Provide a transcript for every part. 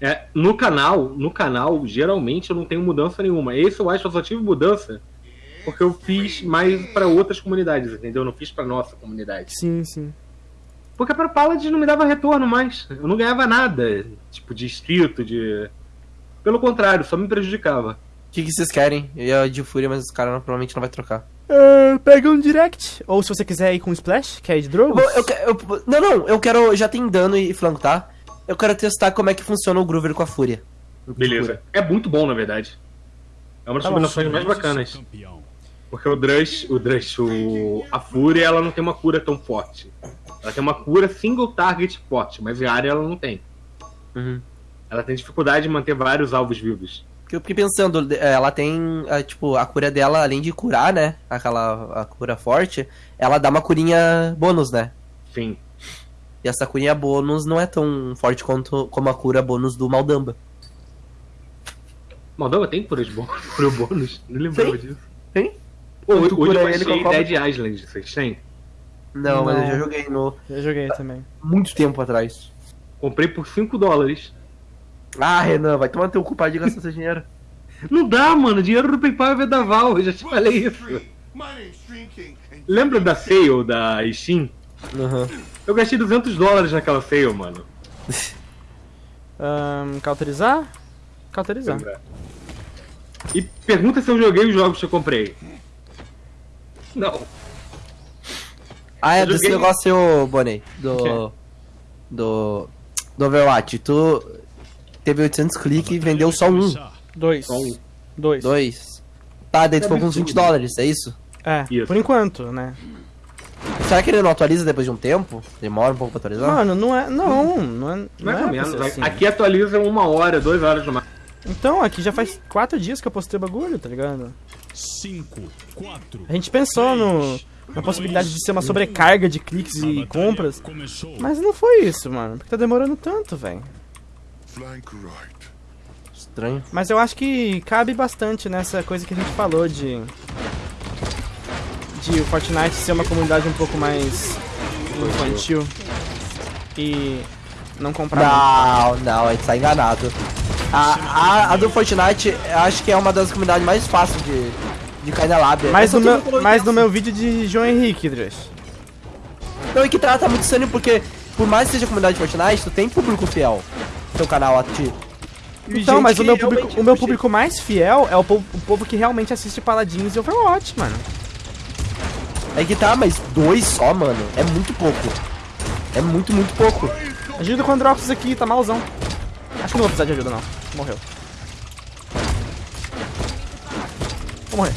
É, no canal, no canal, geralmente eu não tenho mudança nenhuma. Esse eu acho que eu só tive mudança porque eu fiz mais para outras comunidades, entendeu? Eu não fiz para nossa comunidade. Sim, sim. Porque para Paladins não me dava retorno mais. Eu não ganhava nada, tipo, de inscrito, de. Pelo contrário, só me prejudicava. O que, que vocês querem? Eu ia de Fúria, mas os caras não- provavelmente não vai trocar. É, pega um direct. Ou se você quiser ir com Splash, quer ir de Eu vou- eu que- eu- não, não, eu quero. Já tem dano e flanco, tá? Eu quero testar como é que funciona o Groover com a Fúria. Beleza. É muito bom, na verdade. É uma das Tá combinações mais bacanas. Porque o Drush, o Drush, o, a Fúria, ela não tem uma cura tão forte. Ela tem uma cura single target forte, mas a área ela não tem. Uhum. Ela tem dificuldade de manter vários alvos vivos. Porque eu fiquei pensando, eh, ela tem, eh, tipo, a cura dela, além de curar, né? Aquela a cura forte, ela dá uma curinha bônus, né? Sim. E essa curinha bônus não é tão forte quanto como a cura bônus do Maldamba. Moldova tem cura de bônus, cura bônus? Não lembrava disso. Tem? Pô, Tu hoje cura eu ele com achei a cobra? Dead Island, vocês têm? Não, mas eu Não. já joguei no Eu joguei também. muito tempo atrás. Comprei por 5 dólares. Ah, Renan, vai tomar teu culpado de gastar seu dinheiro. Não dá, mano. Dinheiro do PayPal é vendaval. Eu já te falei isso. Lembra da sale da Steam? Uhum. Eu gastei 200 dólares naquela sale, mano. Ahn, cauterizar? Cauterizar. E pergunta se eu joguei os jogos que eu comprei. Não. Ah, é Eu desse joguei- negócio, Bonnie, do. Do. Do Overwatch. Tu teve 800 cliques e vendeu só um. Dois. Só um. Dois. Dois. Tá, daí tu ficou com uns 20 dólares, é isso? É, Isso. por enquanto, né? Será que ele não atualiza depois de um tempo? Demora um pouco pra atualizar? Mano, não é. Não, não é. Não é ou pra menos. assim. Aqui atualiza uma hora, duas horas no máximo. Então, aqui já faz quatro dias que eu postei o bagulho, tá ligado? 5, 4. A gente pensou no, na possibilidade de ser uma sobrecarga de cliques e compras. Começou. Mas não foi isso, mano. Porque tá demorando tanto, velho. Estranho. Mas eu acho que cabe bastante nessa coisa que a gente falou de. De o Fortnite ser uma comunidade um pouco mais infantil. E não comprar. muito. Não, não, a gente tá enganado. A, a, a do Fortnite, eu acho que é uma das comunidades mais fáceis de, de cair na lábia. Mas no meu, mas no meu vídeo de João Henrique, Drush. Não, e que trata muito sério porque, por mais que seja comunidade de Fortnite, tu tem público fiel no teu canal ativo. E Então, gente mas o meu, público, o meu puxa- público mais fiel é o povo, o povo que realmente assiste Paladins e Overwatch, mano. É que tá, mas dois só, mano, é muito pouco. É muito, muito pouco. Ajuda com o Androx aqui, tá malzão. Acho que não vou precisar de ajuda, não. Morreu. Vou morrer.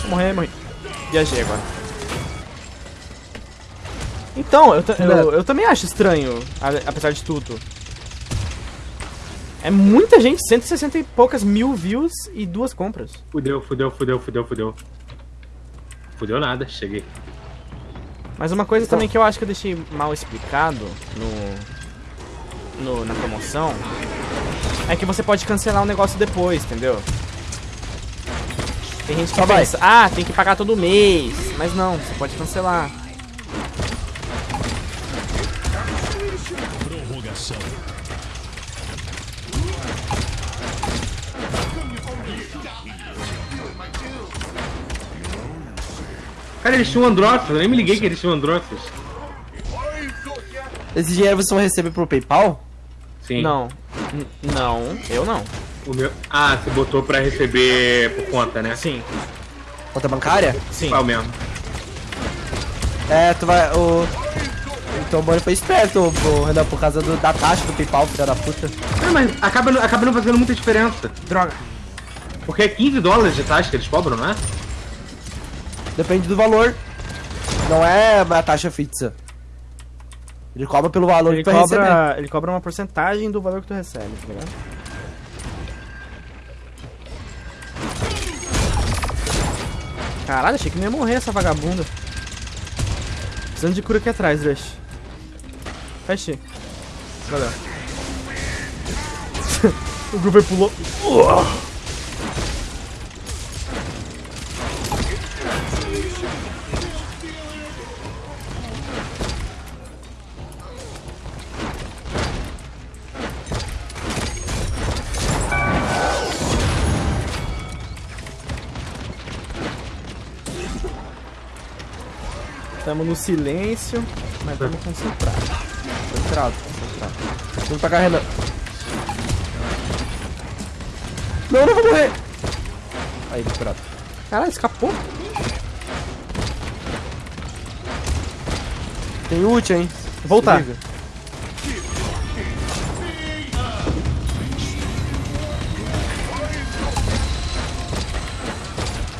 Vou morrer, morri. Viajei agora. Então, eu, eu, eu também acho estranho, apesar de tudo. É muita gente, 160 e poucas mil views e duas compras. Fudeu, fudeu, fudeu, fudeu, fudeu. Fudeu nada, cheguei. Mas uma coisa também que eu acho que eu deixei mal explicado no, no- na promoção é que você pode cancelar o negócio depois, entendeu? Tem gente que Só vai. pensa, ah, tem que pagar todo mês. Mas não, você pode cancelar. Prorrogação. Cara, eles tinham Androxos, eu nem me liguei que eles tinham Androxos. Esse dinheiro vocês vão receber pro PayPal? Sim. Não. N- não, eu não. O meu... Ah, você botou pra receber por conta, né? Sim, Conta bancária? sim. Qual mesmo? É, tu vai. O. Então o Bonnie foi esperto, o Renan, por causa do- da taxa do PayPal, filha da puta. Ah, mas acaba, não- acaba não fazendo muita diferença. Droga. Porque é 15 dólares de taxa que eles cobram, não é? Depende do valor. Não é a taxa fixa. Ele cobra pelo valor Ele que tu receber. cobra, ele cobra uma porcentagem do valor que tu recebe, tá ligado? Caralho, achei que não ia morrer essa vagabunda. Precisando de cura aqui atrás, Rush. Feche. Valeu. o Groover pulou. Tamo no silêncio, mas tamo concentrados. Concentrado, concentrado. Vamos pra cá, Renan. Não, não vou morrer. Aí, curado. Caralho, escapou? Tem ult, hein? Voltar.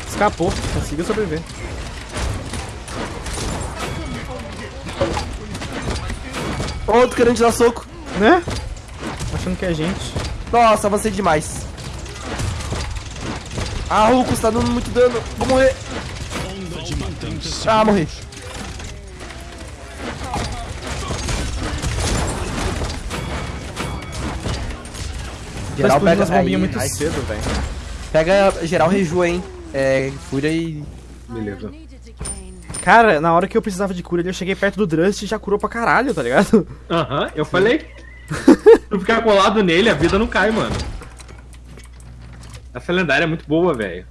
Escapou, conseguiu sobreviver. Outro querendo te dar soco. Né? Achando que é gente. Nossa, avancei demais. Ah, Rucos tá dando muito dano. Vou morrer. Ah, morri. Geral pega as bombinhas muito cedo, velho. Pega geral reju, hein? É, Fúria e. Beleza. Cara, na hora que eu precisava de cura eu cheguei perto do Drust e já curou pra caralho, tá ligado? Aham, eu falei. tu ficar colado nele, a vida não cai, mano. Essa lendária é muito boa, velho.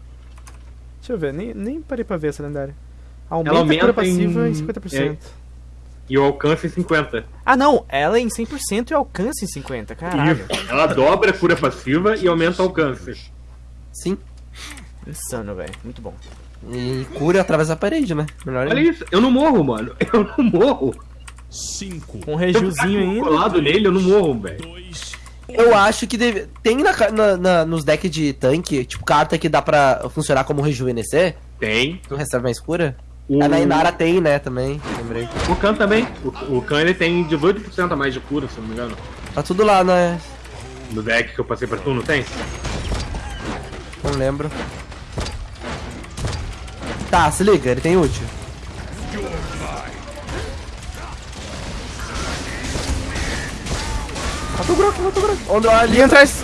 Deixa eu ver, nem, nem parei pra ver essa lendária. Aumenta, Ela a cura aumenta passiva em em- 50%. E o alcance é 50. Ah, não, ela é em 100% e alcance em 50%, caralho. Isso. Ela dobra a cura passiva e aumenta o alcance. Sim. Insano, velho, muito bom. E cura através da parede, né? Melhor Olha ainda. isso, eu não morro, mano. Eu não morro. 5, Com um rejuzinho ainda. colado nele, eu não morro, velho. 2, Eu acho que deve... tem na, na- na- nos decks de tanque, tipo, carta que dá pra funcionar como rejuvenescer. Tem. Tu recebe mais cura. O, A na Inara tem, né, também. Lembrei. o Khan também. O, o Khan ele tem 18% a mais de cura, se não me engano. Tá tudo lá, né? No deck que eu passei pra tu, não tem? Não lembro. Tá, se liga, ele tem ult. Mata o Grok, mata o Grok. Onde ali? Ali atrás!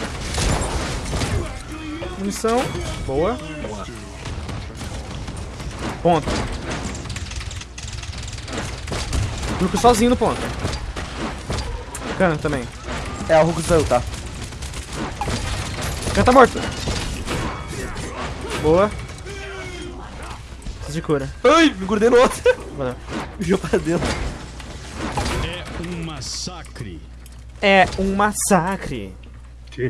Munição. Boa. Ponto. Grupo sozinho no ponto. Cana também. É, o Hulk saiu, tá. Cana tá morto. Boa. Preciso de cura. Ai, me grudei no outro. Valeu. Fugiu pra dentro. é um massacre. É um massacre. Não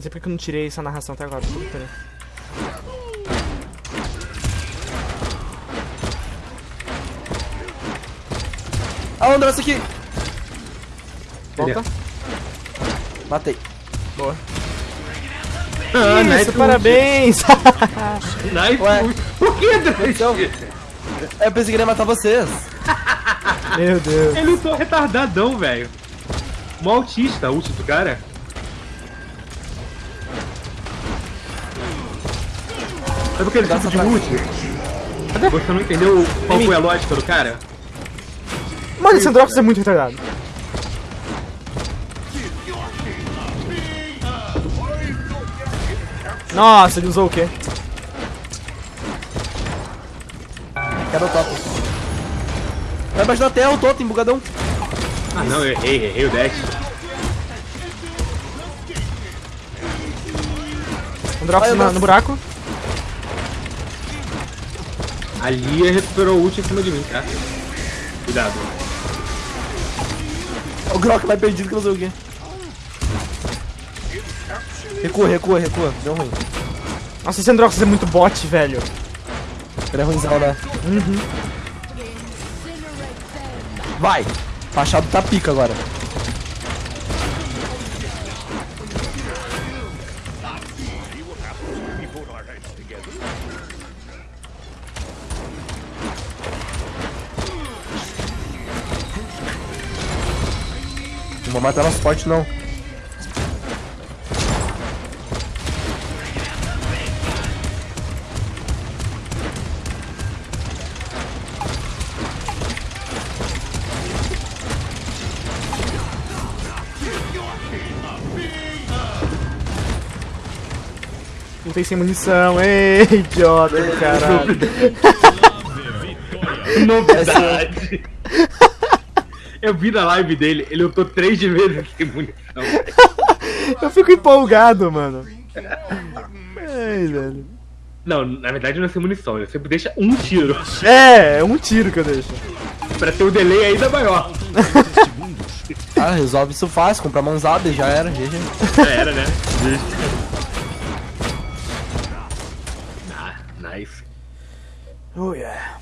sei porque que eu não tirei essa narração até agora. Puta. Ah, o André, aqui. Volta. Matei. Boa. Ah, Isso, parabéns! ult. Por que, Drake? Então, eu pensei que ele ia matar vocês. Meu Deus. Ele lutou retardadão, velho. Mó autista, ult do cara. Sabe aquele Dá tipo de ult? Você não entendeu qual foi a lógica do cara? Mano, esse Androx é muito retardado. Nossa, ele usou o quê? Quero o topo. Vai embaixo da terra, o totem, bugadão. Ah não, eu errei, errei o dash. Ai, na- nossa. no buraco. A Lia recuperou o ult em cima de mim, tá? Cuidado. O Grok vai perdido que não sei o quê. Recua, recua, recua. Deu ruim. Nossa, esse Androx é muito bot, velho. Ele é ruimzão, né? Vai! Machado tá pica agora. Não vou matar nosso forte não. Lutei sem munição. Ei, idiota do caralho. Novidade! Eu vi na live dele, ele lutou três de vezes sem munição. Eu fico empolgado, mano. Ai, velho. Não, na verdade não é sem munição, ele sempre deixa um tiro. É, é um tiro que eu deixo. pra ter o delay ainda maior. Ah, resolve isso fácil, comprar mãozada e já era, GG. Já era, né? Oh yeah.